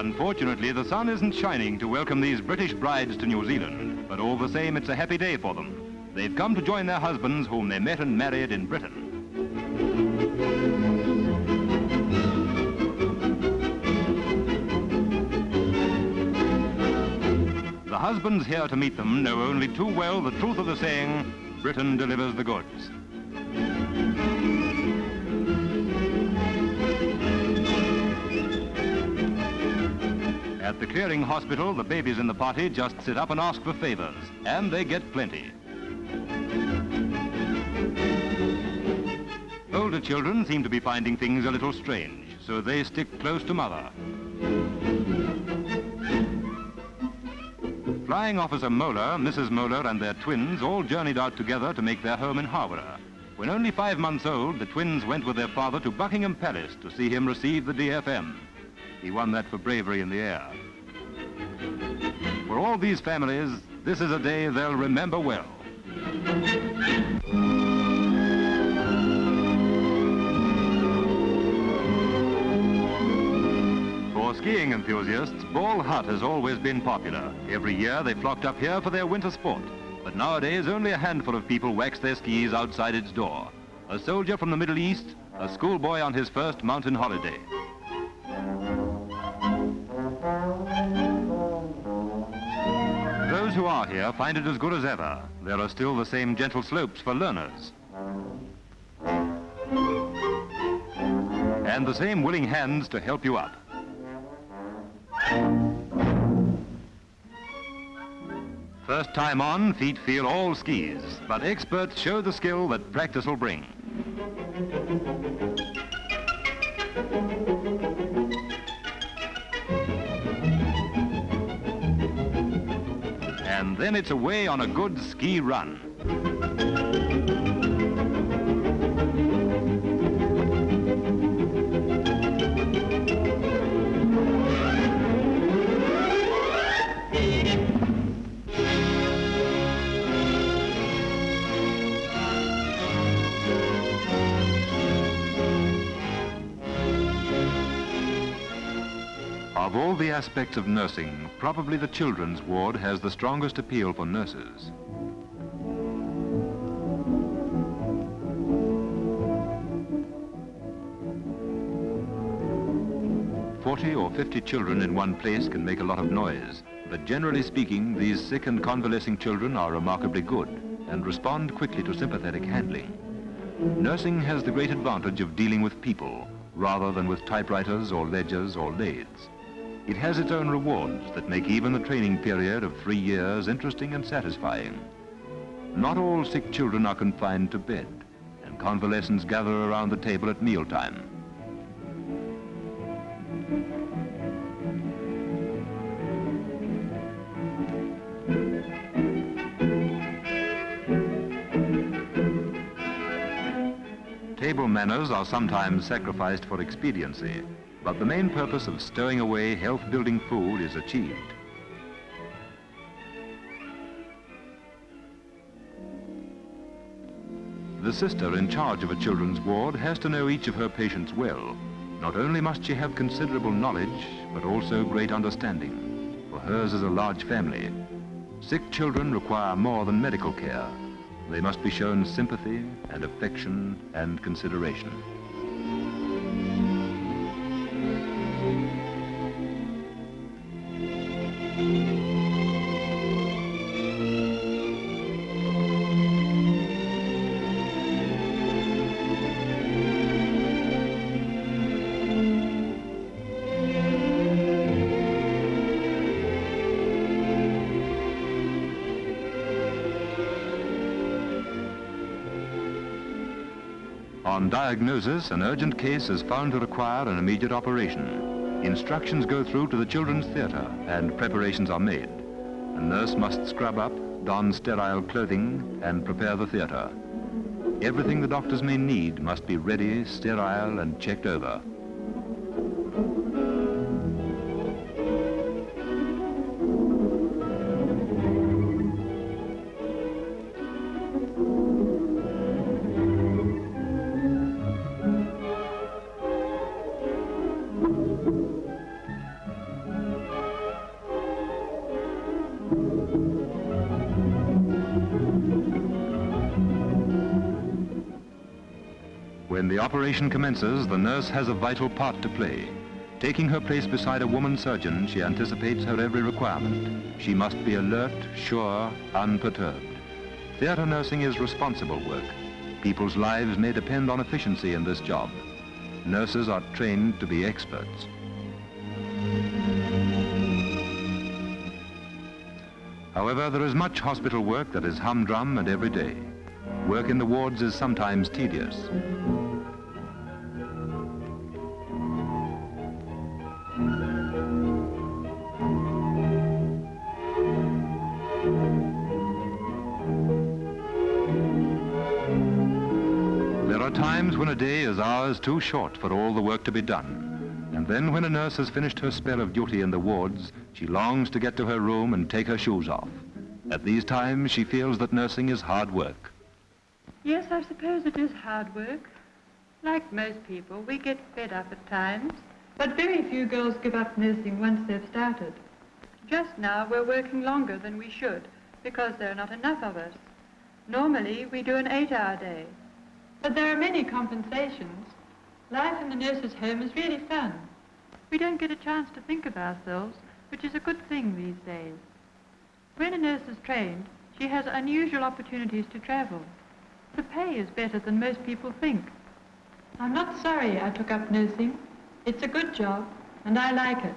Unfortunately, the sun isn't shining to welcome these British brides to New Zealand, but all the same, it's a happy day for them. They've come to join their husbands whom they met and married in Britain. The husbands here to meet them know only too well the truth of the saying, Britain delivers the goods. At the clearing hospital, the babies in the party just sit up and ask for favors, and they get plenty. Older children seem to be finding things a little strange, so they stick close to mother. Flying Officer Moeller, Mrs. Moeller and their twins all journeyed out together to make their home in Harborough. When only five months old, the twins went with their father to Buckingham Palace to see him receive the DFM. He won that for bravery in the air. For all these families, this is a day they'll remember well. For skiing enthusiasts, Ball Hut has always been popular. Every year they flocked up here for their winter sport. But nowadays only a handful of people wax their skis outside its door. A soldier from the Middle East, a schoolboy on his first mountain holiday. Who are here find it as good as ever. There are still the same gentle slopes for learners. And the same willing hands to help you up. First time on, feet feel all skis, but experts show the skill that practice will bring. Then it's away on a good ski run. Of all the aspects of nursing, probably the children's ward has the strongest appeal for nurses. Forty or fifty children in one place can make a lot of noise, but generally speaking, these sick and convalescing children are remarkably good and respond quickly to sympathetic handling. Nursing has the great advantage of dealing with people rather than with typewriters or ledgers or lathes. It has its own rewards that make even the training period of three years interesting and satisfying. Not all sick children are confined to bed, and convalescents gather around the table at mealtime. Table manners are sometimes sacrificed for expediency, but the main purpose of stowing away health-building food is achieved. The sister in charge of a children's ward has to know each of her patients well. Not only must she have considerable knowledge, but also great understanding, for hers is a large family. Sick children require more than medical care. They must be shown sympathy and affection and consideration. On diagnosis, an urgent case is found to require an immediate operation. Instructions go through to the children's theatre and preparations are made. A nurse must scrub up, don sterile clothing and prepare the theatre. Everything the doctors may need must be ready, sterile and checked over. The operation commences, the nurse has a vital part to play. Taking her place beside a woman surgeon, she anticipates her every requirement. She must be alert, sure, unperturbed. Theatre nursing is responsible work. People's lives may depend on efficiency in this job. Nurses are trained to be experts. However, there is much hospital work that is humdrum and everyday. Work in the wards is sometimes tedious. Times when a day is hours too short for all the work to be done. And then when a nurse has finished her spell of duty in the wards, she longs to get to her room and take her shoes off. At these times, she feels that nursing is hard work. Yes, I suppose it is hard work. Like most people, we get fed up at times, but very few girls give up nursing once they've started. Just now, we're working longer than we should because there are not enough of us. Normally, we do an eight-hour day. But there are many compensations. Life in the nurse's home is really fun. We don't get a chance to think of ourselves, which is a good thing these days. When a nurse is trained, she has unusual opportunities to travel. The pay is better than most people think. I'm not sorry I took up nursing. It's a good job, and I like it.